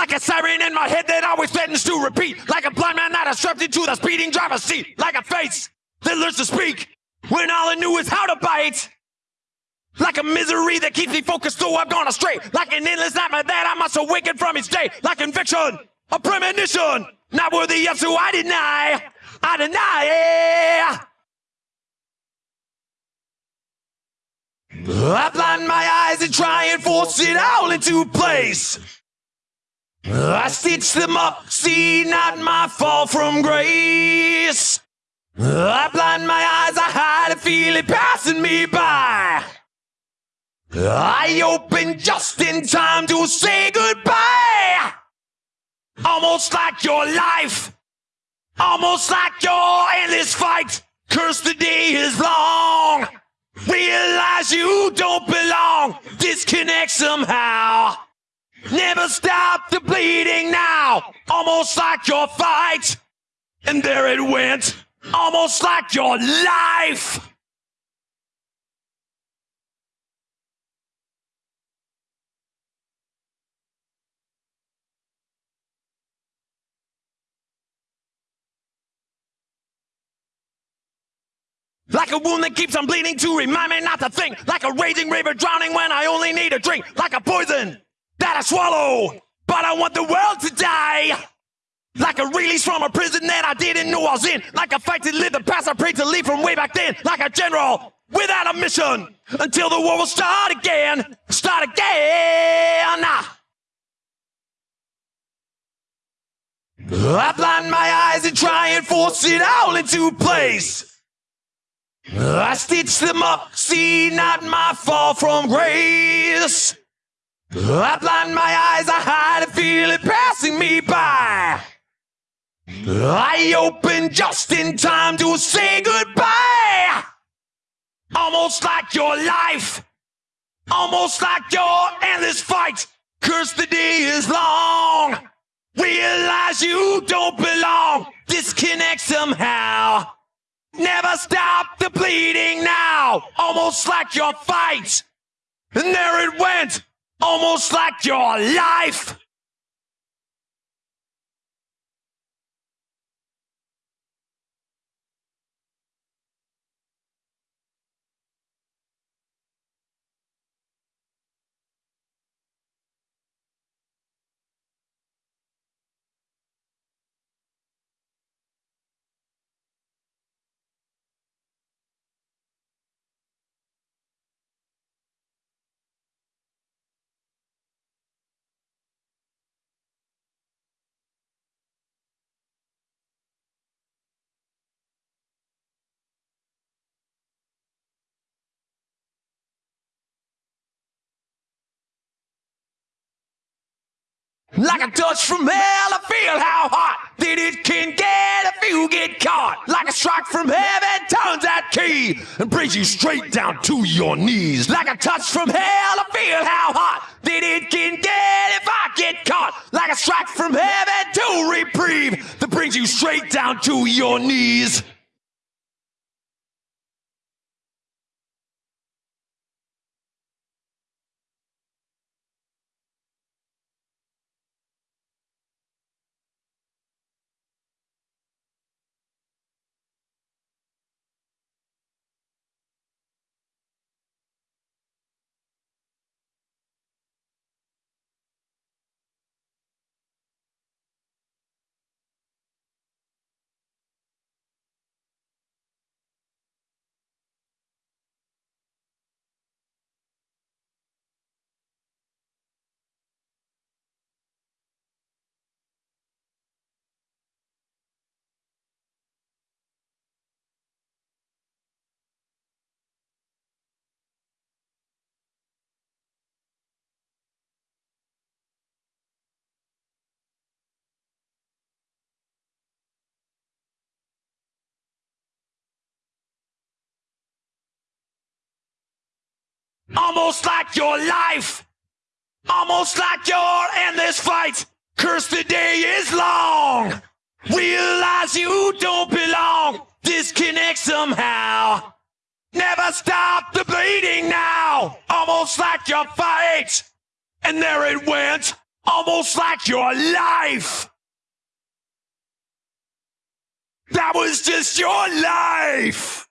Like a siren in my head that always threatens to repeat. Like a blind man that is strapped into the speeding driver's seat. Like a face that learns to speak when all I knew is how to bite. Like a misery that keeps me focused though I've gone astray. Like an endless nightmare that I must awaken from each day. Like conviction, a premonition, not worthy of so I deny. I deny. I blind my eyes and try and force it all into place. I stitch them up, see not my fall from grace. I blind my eyes, I hide and feel it passing me by. I open just in time to say goodbye. Almost like your life, almost like your endless fight. Curse the day is long. Realize you don't belong. Disconnect somehow. Never stop the bleeding now. Almost like your fight. And there it went. Almost like your life. Like a wound that keeps on bleeding to remind me not to think. Like a raging river drowning when I only need a drink. Like a poison I swallow, but I want the world to die. Like a release from a prison that I didn't know I was in. Like a fight to live the past I prayed to leave from way back then. Like a general without a mission until the war will start again. Start again. Ah. I blind my eyes and try and force it all into place. I stitch them up, see not my fall from grace. I blind my eyes, I hide and feel it passing me by. I open just in time to say goodbye. Almost like your life, almost like your endless fight. Curse the day is long. Realize you don't belong. Disconnect somehow. Never stop the bleeding now. Almost like your fight. And there it went. Almost like your life. Like a touch from hell, I feel how hot that it can get if you get caught. Like a strike from heaven turns that key and brings you straight down to your knees. Like a touch from hell, I feel how hot that it can get if I get caught. Like a strike from heaven to reprieve that brings you straight down to your knees. Almost like your life. Almost like your endless fight. Curse the day is long. Realize you don't belong. Disconnect somehow. Never stop the bleeding now. Almost like your fight. And there it went. almost like your life. That was just your life.